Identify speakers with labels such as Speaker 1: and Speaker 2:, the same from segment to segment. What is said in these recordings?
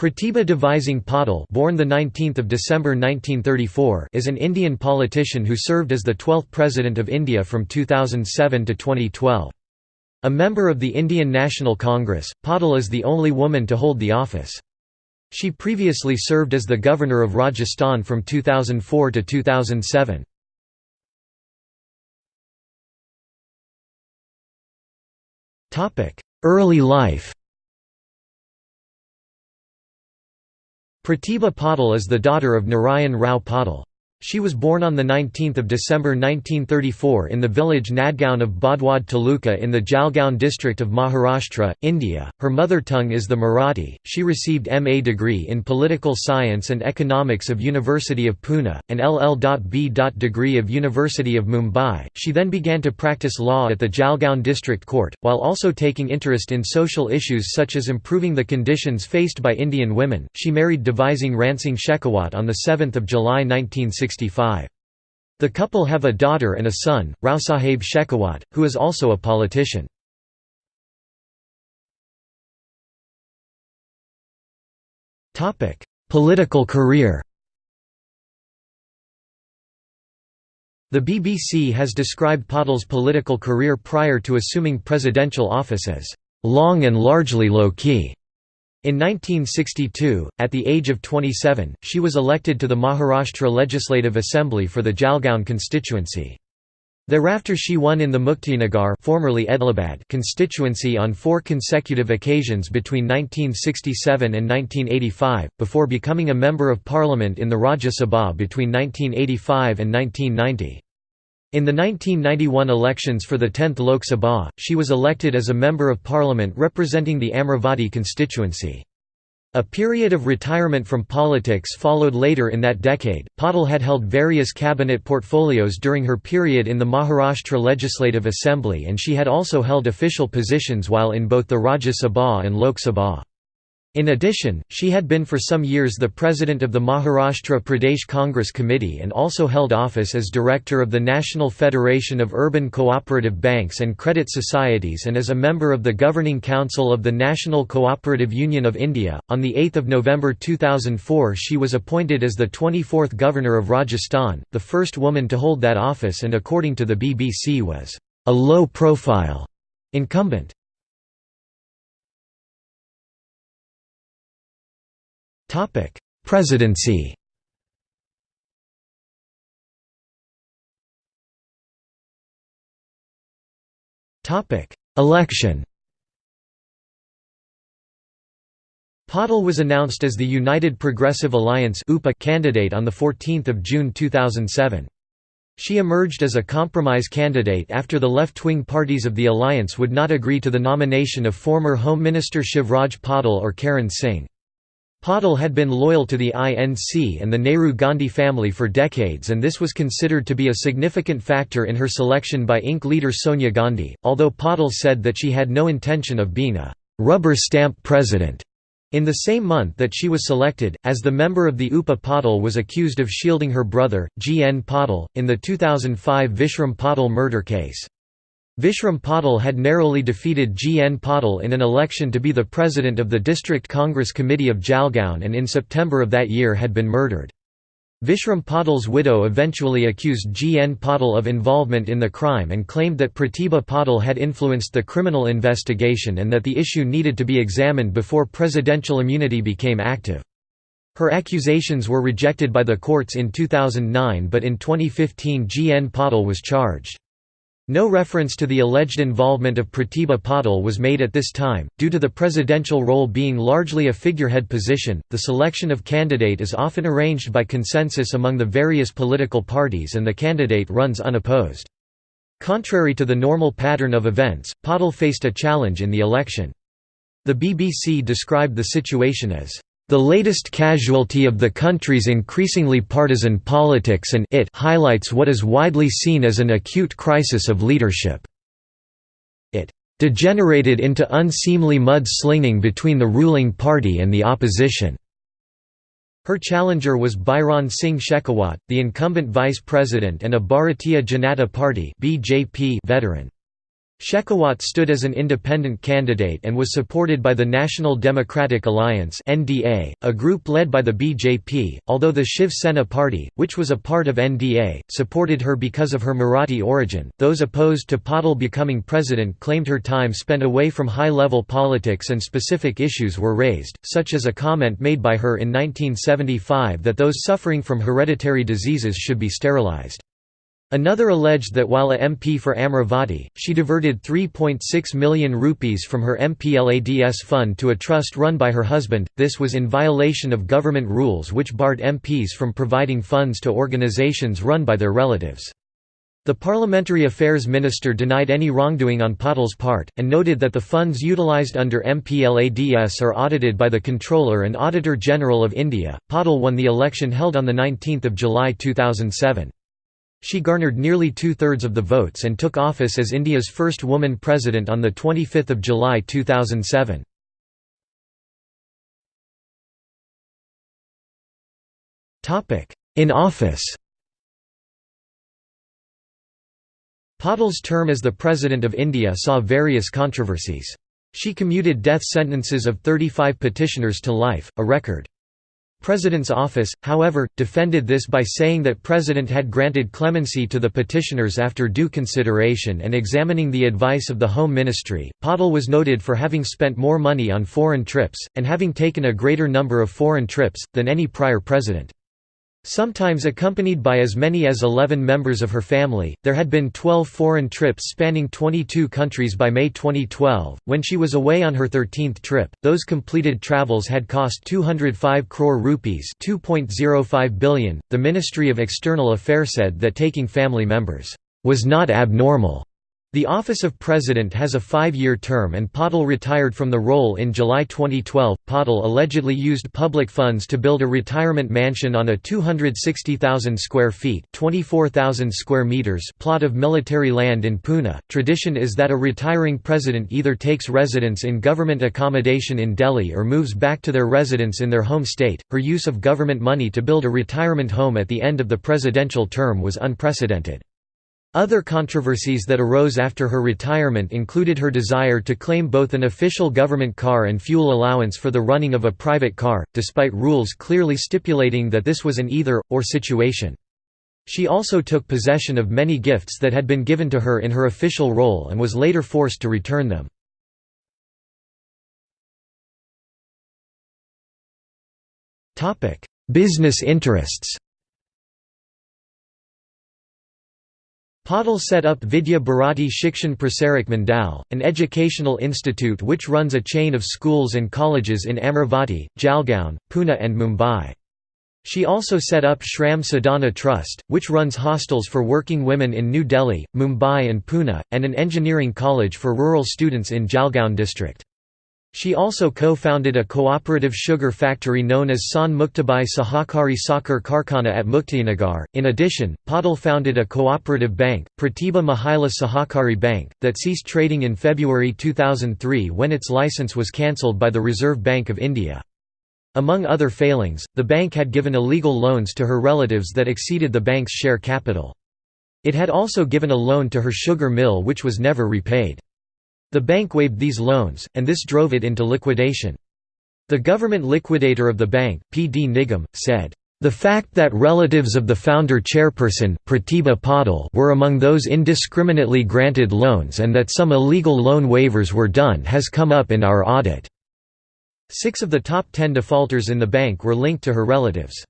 Speaker 1: Pratibha Devisingh Patil born the 19th of December 1934 is an Indian politician who served as the 12th President of India from 2007 to 2012. A member of the Indian National Congress, Patil is the only woman to hold the office. She previously served as the Governor of Rajasthan from 2004 to 2007. Early life Pratibha Patil is the daughter of Narayan Rao Patil. She was born on 19 December 1934 in the village Nadgaon of Bodwad Taluka in the Jalgaon district of Maharashtra, India. Her mother tongue is the Marathi. She received MA degree in Political Science and Economics of University of Pune, and LL.B. degree of University of Mumbai. She then began to practice law at the Jalgaon District Court, while also taking interest in social issues such as improving the conditions faced by Indian women. She married Devisingh Ransingh Shekhawat on 7 July 1960. The couple have a daughter and a son, Raosaheb Shekhawat, who is also a politician. Political career The BBC has described Patil's political career prior to assuming presidential office as long and largely low-key. In 1962, at the age of 27, she was elected to the Maharashtra Legislative Assembly for the Jalgaon constituency. Thereafter she won in the Muktainagar formerly Edlabad constituency on four consecutive occasions between 1967 and 1985, before becoming a Member of Parliament in the Rajya Sabha between 1985 and 1990. In the 1991 elections for the 10th Lok Sabha, she was elected as a Member of Parliament representing the Amravati constituency. A period of retirement from politics followed later in that decade. Patil had held various cabinet portfolios during her period in the Maharashtra Legislative Assembly and she had also held official positions while in both the Rajya Sabha and Lok Sabha. In addition, she had been for some years the president of the Maharashtra Pradesh Congress Committee and also held office as director of the National Federation of Urban Cooperative Banks and Credit Societies and as a member of the Governing Council of the National Cooperative Union of India. On the 8th of November 2004, she was appointed as the 24th Governor of Rajasthan, the first woman to hold that office and according to the BBC was a low-profile incumbent. Topic: Presidency. Topic: Election. Patil was announced as the United Progressive Alliance (UPA) candidate on 14 June 2007. She emerged as a compromise candidate after the left-wing parties of the alliance would not agree to the nomination of former Home Minister Shivraj Patil or Karan Singh. Patil had been loyal to the INC and the Nehru-Gandhi family for decades and this was considered to be a significant factor in her selection by INC leader Sonia Gandhi, although Patil said that she had no intention of being a «rubber stamp president». In the same month that she was selected, as the member of the UPA Patil was accused of shielding her brother, G. N. Patil, in the 2005 Vishram Patil murder case. Vishram Patil had narrowly defeated G. N. Patil in an election to be the president of the District Congress Committee of Jalgaon and in September of that year had been murdered. Vishram Patil's widow eventually accused G. N. Patil of involvement in the crime and claimed that Pratibha Patil had influenced the criminal investigation and that the issue needed to be examined before presidential immunity became active. Her accusations were rejected by the courts in 2009 but in 2015 G. N. Patil was charged. No reference to the alleged involvement of Pratibha Patil was made at this time. Due to the presidential role being largely a figurehead position, the selection of candidate is often arranged by consensus among the various political parties and the candidate runs unopposed. Contrary to the normal pattern of events, Patil faced a challenge in the election. The BBC described the situation as the latest casualty of the country's increasingly partisan politics and it highlights what is widely seen as an acute crisis of leadership. It degenerated into unseemly mud-slinging between the ruling party and the opposition. Her challenger was Bhairon Singh Shekhawat, the incumbent vice president and a Bharatiya Janata Party veteran. Shekhawat stood as an independent candidate and was supported by the National Democratic Alliance (NDA), a group led by the BJP, although the Shiv Sena party, which was a part of NDA, supported her because of her Marathi origin. Those opposed to Patil becoming president claimed her time spent away from high-level politics and specific issues were raised, such as a comment made by her in 1975 that those suffering from hereditary diseases should be sterilized. Another alleged that while a MP for Amravati, she diverted 3.6 million rupees from her MPLADS fund to a trust run by her husband. This was in violation of government rules which barred MPs from providing funds to organizations run by their relatives. The Parliamentary Affairs Minister denied any wrongdoing on Patil's part, and noted that the funds utilised under MPLADS are audited by the Controller and Auditor General of India. Patil won the election held on 19 July 2007. She garnered nearly two-thirds of the votes and took office as India's first woman president on 25 July 2007. In office Patil's term as the President of India saw various controversies. She commuted death sentences of 35 petitioners to life, a record. President's office, however, defended this by saying that President had granted clemency to the petitioners after due consideration and examining the advice of the Home Ministry. Patil was noted for having spent more money on foreign trips, and having taken a greater number of foreign trips, than any prior president. Sometimes accompanied by as many as 11 members of her family, there had been 12 foreign trips spanning 22 countries by May 2012. When she was away on her 13th trip, those completed travels had cost 205 crore rupees, 2.05 billion. The Ministry of External Affairs said that taking family members was not abnormal the office of president has a five-year term and Patil retired from the role in July 2012. Patil allegedly used public funds to build a retirement mansion on a 260,000 square feet (24,000 square meters) plot of military land in Pune. Tradition is that a retiring president either takes residence in government accommodation in Delhi or moves back to their residence in their home state. Her use of government money to build a retirement home at the end of the presidential term was unprecedented. Other controversies that arose after her retirement included her desire to claim both an official government car and fuel allowance for the running of a private car, despite rules clearly stipulating that this was an either-or situation. She also took possession of many gifts that had been given to her in her official role and was later forced to return them. Business interests Patil set up Vidya Bharati Shikshan Prasarak Mandal, an educational institute which runs a chain of schools and colleges in Amravati, Jalgaon, Pune and Mumbai. She also set up Shram Sadhana Trust, which runs hostels for working women in New Delhi, Mumbai and Pune, and an engineering college for rural students in Jalgaon district. She also co-founded a cooperative sugar factory known as San Muktabai Sahakari Sakhar Karkhana at Muktainagar. In addition, Patil founded a cooperative bank, Pratibha Mahila Sahakari Bank, that ceased trading in February 2003 when its license was cancelled by the Reserve Bank of India. Among other failings, the bank had given illegal loans to her relatives that exceeded the bank's share capital. It had also given a loan to her sugar mill which was never repaid. The bank waived these loans, and this drove it into liquidation. The government liquidator of the bank, P. D. Nigam, said, "...the fact that relatives of the founder chairperson, Pratibha Patil were among those indiscriminately granted loans and that some illegal loan waivers were done has come up in our audit." Six of the top ten defaulters in the bank were linked to her relatives.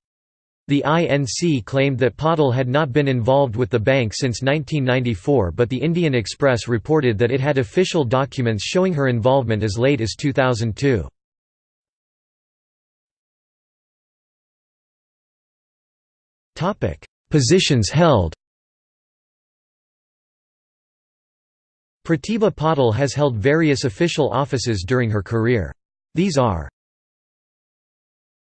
Speaker 1: The INC claimed that Patil had not been involved with the bank since 1994 but the Indian Express reported that it had official documents showing her involvement as late as 2002. Positions held Pratibha Patil has held various official offices during her career. These are